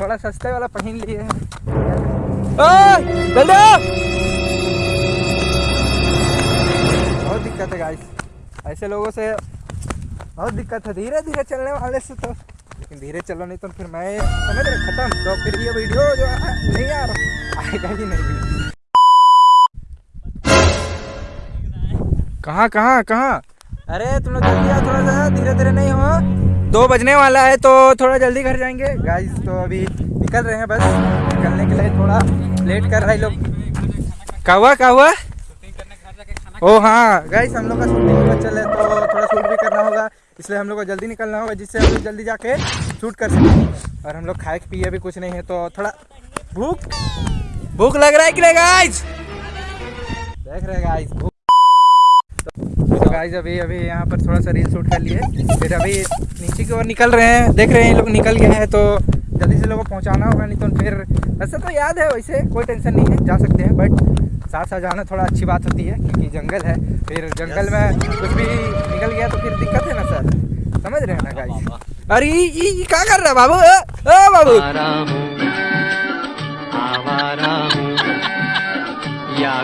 थोड़ा सस्ते वाला पहन लिए। बहुत दिक्कत है गाइस ऐसे लोगों से बहुत दिक्कत है। धीरे धीरे चलने वाले से तो। लेकिन धीरे चलो, नहीं तो फिर मैं समझ रहे खत्म। तो फिर ये वीडियो जो है, नहीं आ रहा। आएगा ही नहीं। कहाँ कहाँ कहाँ? अरे, तुमने जल्दी आओ थोड़ा सा धीरे धीरे नहीं हो। दो बजने वाला है तो थोड़ा जल्दी घर जाएँगे। गाइस तो अभी निकल रहे हैं बस। निकलने के लिए थोड़ा लेट कर रहे लोग। क्या हुआ ओ हाँ गाइस हम लोग का शूटिंग में चले तो थोड़ा शूट भी करना होगा। इसलिए हम लोग को जल्दी निकलना होगा, जिससे हम लोग जल्दी जाके शूट कर सकें। और हम लोग खाए, पिए भी कुछ नहीं है तो थोड़ा भूख भूख लग रहा है कि नहीं गाइस देख रहे गाइस भूख। गाइस अभी अभी यहाँ पर थोड़ा सा रील शूट कर लिए। फिर अभी नीचे की ओर निकल रहे हैं देख रहे हैं ये लोग निकल गए हैं तो जल्दी से लोगों को पहुँचाना होगा नहीं तो फिर वैसे तो याद है वैसे कोई टेंशन नहीं है जा सकते हैं बट साथ साथ जाना थोड़ा अच्छी बात होती है क्योंकि जंगल है फिर जंगल में कुछ भी निकल गया तो फिर दिक्कत है ना सर? समझ रहे हैं ना गाइस अरे ये ये ये क्या कर रहा है बाबू? ओ, बाबू!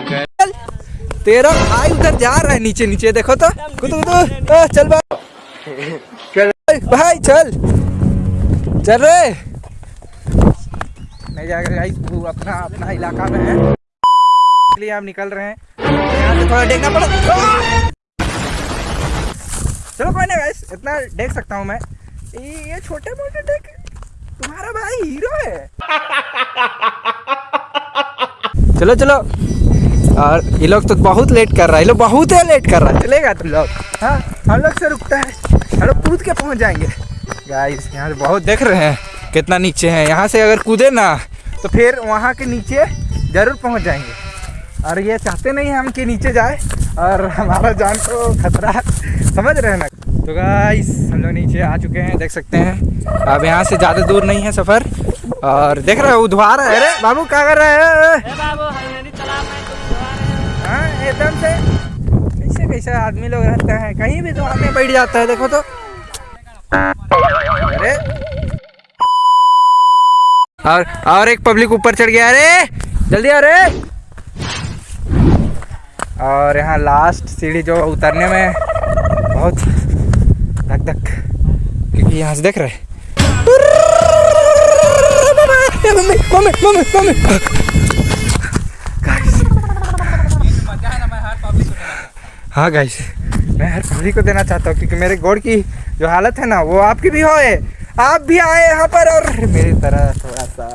चल, तेरा भाई उधर जा रहा है नीचे नीचे देखो तो। कुछ कुछ चल भाई। चल। भाई चल। चल रे। नहीं जाएगा गाइस वो अपना अपना इलाका में है। इसलिए हम निकल रहे हैं। यहाँ से थोड़ा देखना पड़ा। चलो कोई नहीं गाइस इतना देख सकता हूँ मैं। ये ये छोटे मोटे देख। तुम्हारा भाई हीरो है। चलो चलो। और ये लोग तो बहुत लेट कर रहा है। ये लोग बहुत है लेट कर रहा है। चलेगा तुम लोग। हाँ हम लोग से रुकता है। हम लोग कूद के पहुँच जाएँगे। गाइस यहाँ से बहुत देख रहे हैं कितना नीचे है। यहाँ से अगर कूदे ना तो फिर वहाँ के नीचे ज़रूर पहुँच जाएँगे। और ये चाहते नहीं हम कि नीचे जाए। और हमारा जान को खतरा समझ रहे हैं ना? तो गाइस हम लोग नीचे आ चुके हैं देख सकते हैं। अब यहाँ से ज़्यादा दूर नहीं है सफ़र। और देख रहे हो उधवा रहा है। अरे बाबू क्या कर रहे हैं? हाँ एकदम से। कैसे कैसे आदमी लोग रहते हैं? कहीं भी दुकान में बैठ जाता है, देखो तो। अरे। और और एक पब्लिक ऊपर चढ़ गया, अरे। जल्दी आ रे। और यहाँ लास्ट सीढ़ी जो उतरने में बहुत धक धक, क्योंकि यहाँ से देख रहे मम्मी मम्मी मम्मी मम्मी। हाँ गाइस मैं हर पब्लिक को देना चाहता हूँ क्योंकि मेरे गोड़ की जो हालत है ना वो आपकी भी होए। आप भी आए यहाँ पर और मेरी तरह थोड़ा सा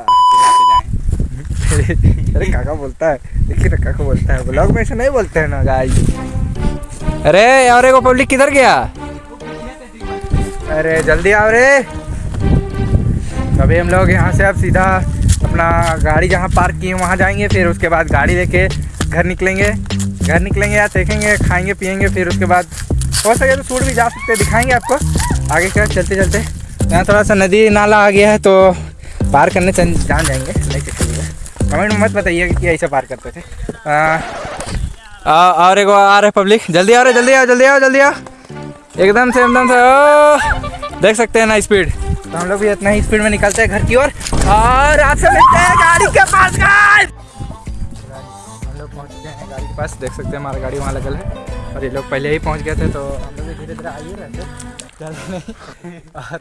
अरे काका बोलता है। देखिए ना काका बोलता है। ब्लॉग में ऐसे नहीं बोलते हैं ना गाइस अरे और एगो पब्लिक किधर गया? अरे जल्दी आओ रे। अभी हम लोग यहाँ से अब सीधा अपना गाड़ी जहाँ पार्क किए वहाँ जाएँगे फिर उसके बाद गाड़ी लेके घर निकलेंगे। घर निकलेंगे या देखेंगे, खाएँगे, पियेंगे, फिर उसके बाद हो सके तो सूट भी जा सकते हैं, दिखाएँगे आपको। आगे क्या चलते चलते। यहाँ थोड़ा सा नदी नाला आ गया है तो पार करने चल, जान जाएँगे, नहीं चलिएगा कमेंट में मत बताइए कि ऐसे पार करते थे। और एगो आ रहे पब्लिक, जल्दी आ रहे, जल्दी आओ जल्दी आओ जल्दी आओ। एकदम से एकदम से, ओ, देख सकते हैं ना स्पीड। तो हम लोग भी इतना ही स्पीड में निकलते हैं घर की ओर, और आपसे मिलते हैं गाड़ी के पास पहुँच गए हैं गाड़ी के पास। देख सकते हैं हमारा गाड़ी वहाँ लगल है। और ये लोग पहले ही पहुँच गए थे तो हम लोग धीरे धीरे आइए रहते जल्दी नहीं और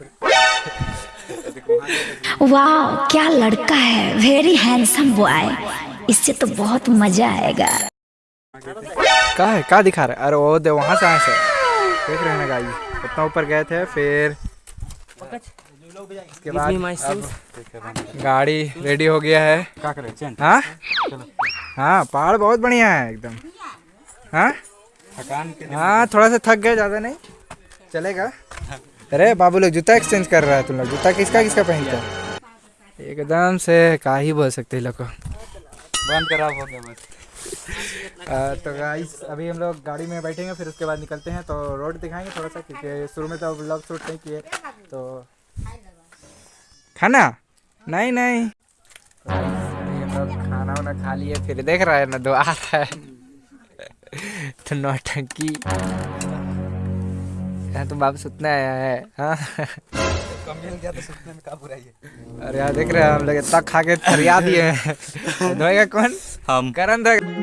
वाह क्या लड़का है। वेरी हैंडसम बॉय इससे तो बहुत मज़ा आएगा। का है? क्या दिखा रहा है? अरे वो दे वहाँ से आए से देख रहे हैं ना गाड़ी। उतना ऊपर गए थे फिर उसके बाद गाड़ी रेडी हो गया है। करें? हाँ? हाँ पहाड़ बहुत बढ़िया है एकदम। हाँ? थकान हाँ थोड़ा सा थक गए ज़्यादा नहीं। चलेगा। अरे बाबू लोग जूता एक्सचेंज कर रहा है तुम लोग। जूता किसका किसका पहनते हैं? एकदम से का ही बोल सकते हैं लोग को। बंद खराब हो गया बस। आ, तो गाइस अभी हम लोग गाड़ी में बैठेंगे फिर उसके बाद निकलते हैं। तो रोड दिखाएँगे थोड़ा सा क्योंकि शुरू में तो ब्लॉग शूट नहीं किए। तो खाना? नहीं नहीं। खाना वाना खा लिए फिर देख रहा है ना दो आ रहा है। तो नौटंकी। यहाँ तो बाप सुतने आया है हाँ। कम मिल गया तो सुनने में का बुराई है और यहाँ देख रहे हैं हम लोग इतना खा के फरिया दिए हैं। धोएगा कौन? हम। करण धोएगा।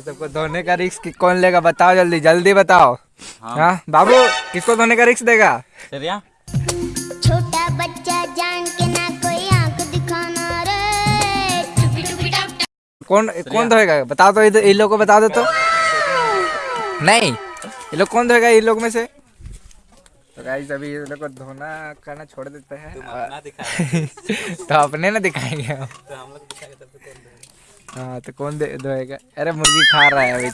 ये सबको धोने का रिस्क कौन लेगा बताओ जल्दी जल्दी बताओ। हाँ। बाबू किसको धोने का रिस्क देगा? छोटा बच्चा जान के ना कोई आँख दिखाना रे। कौन कौन धोएगा? बताओ तो इधर इन लोग को बता दो तो। नहीं ये लोग कौन धोएगा इन लोग में से? तो गाइस अभी ये लोग को धोना करना छोड़ देते हैं। तो अपने ना दिखाएँगे तो हम लोग दिखाएँगे तब तो कौन? हाँ तो कौन दे धोएगा अरे मुर्गी खा रहा है अभी।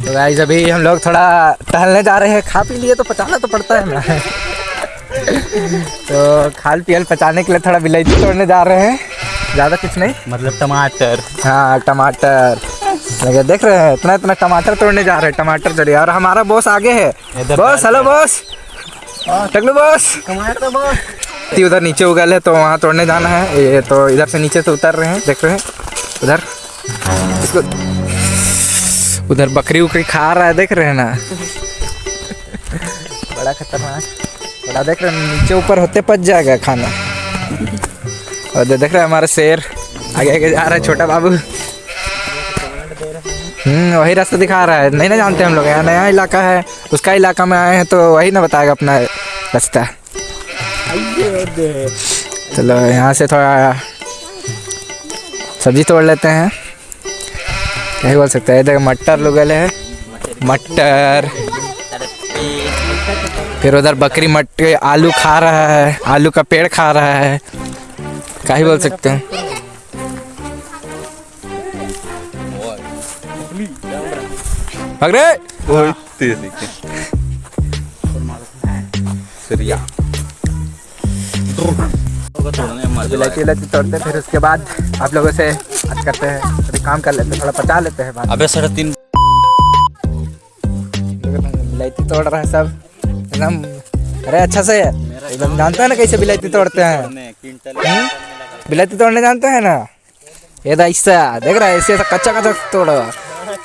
तो गाइस अभी हम लोग थोड़ा टहलने जा रहे हैं। खा पी लिए तो पचाना तो पड़ता है ना। तो खाल पियल पचाने के लिए थोड़ा विलायती तोड़ने जा रहे हैं। ज़्यादा कुछ नहीं? मतलब टमाटर। हाँ टमाटर। लगे देख रहे हैं इतना इतना टमाटर तोड़ने जा रहे हैं टमाटर तोड़िए और हमारा बॉस आगे है। बॉस हेलो बॉस टकलू बॉस टमाटर बॉस ती उधर नीचे उगल है तो वहाँ तोड़ने जाना है। ये तो इधर से नीचे से उतर रहे हैं, देख रहे हैं। उधर। इसको उधर बकरी उकरी खा रहा है, देख रहे हैं ना? बड़ा खतरनाक। बड़ा देख रहे हैं, नीचे ऊपर होते पच जाएगा खाना। और देख रहे हैं हमारा शेर। आगे आगे जा रहा है, छोटा बाबू। हम्म वही रास्ता दिखा रहा है। नहीं ना जानते हम लोग, यहाँ नया इलाका है, उसका इलाका में आए हैं तो वही ना बताएगा अपना रास्ता। चलो, यहाँ से थोड़ा सब्ज़ी तोड़ लेते हैं। क्या बोल सकते हैं? इधर मटर लुगल है। मटर। फिर उधर बकरी मट आलू खा रहा है। आलू का पेड़ खा रहा है। क्या ही बोल सकते हैं? भाग रे सरिया। इलायची इलायची तोड़ते फिर उसके बाद आप लोगों से बात करते हैं। अभी काम कर लेते हैं थोड़ा पचा लेते हैं अबे साढ़े तीन इलायची तोड़ रहा है सब। एकदम अरे अच्छा से एकदम जानता है ना कैसे बिलायती तोड़ते हैं? क्विंटल बिलायती तोड़ने जानते हैं ना? ये तो ऐसा देख रहा है ऐसे ऐसा कच्चा कच्चा तोड़ो।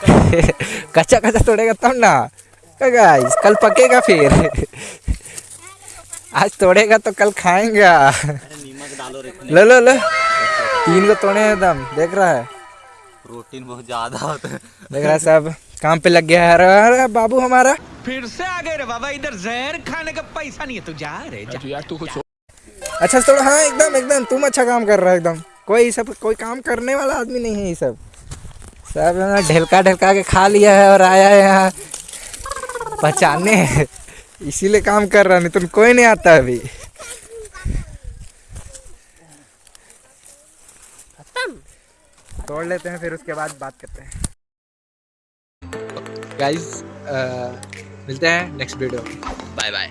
कच्चा कच्चा तोड़ेगा तब ना। गाइस कल पकेगा फिर। आज तोड़ेगा तो कल खाएँगा। लो लो लो। तीन को तोड़े हैं एकदम देख रहा है। प्रोटीन बहुत ज़्यादा होता है। देख रहा है सब काम पे लग गया है। अरे अरे बाबू हमारा। फिर से आ गए रे बाबा इधर जहर खाने का पैसा नहीं है तू जा रे जा। यार तू कुछ अच्छा थोड़ा हाँ एकदम एकदम तुम अच्छा काम कर रहा है एकदम। कोई सब कोई काम करने वाला आदमी नहीं है ये सब। सब ढेलका ढेलका के खा लिया है और आया है यहाँ। पहचाने इसीलिए काम कर रहा नहीं तुम कोई नहीं आता अभी। तोड़ लेते हैं फिर उसके बाद बात करते हैं। गाइस मिलते हैं नेक्स्ट वीडियो बाय बाय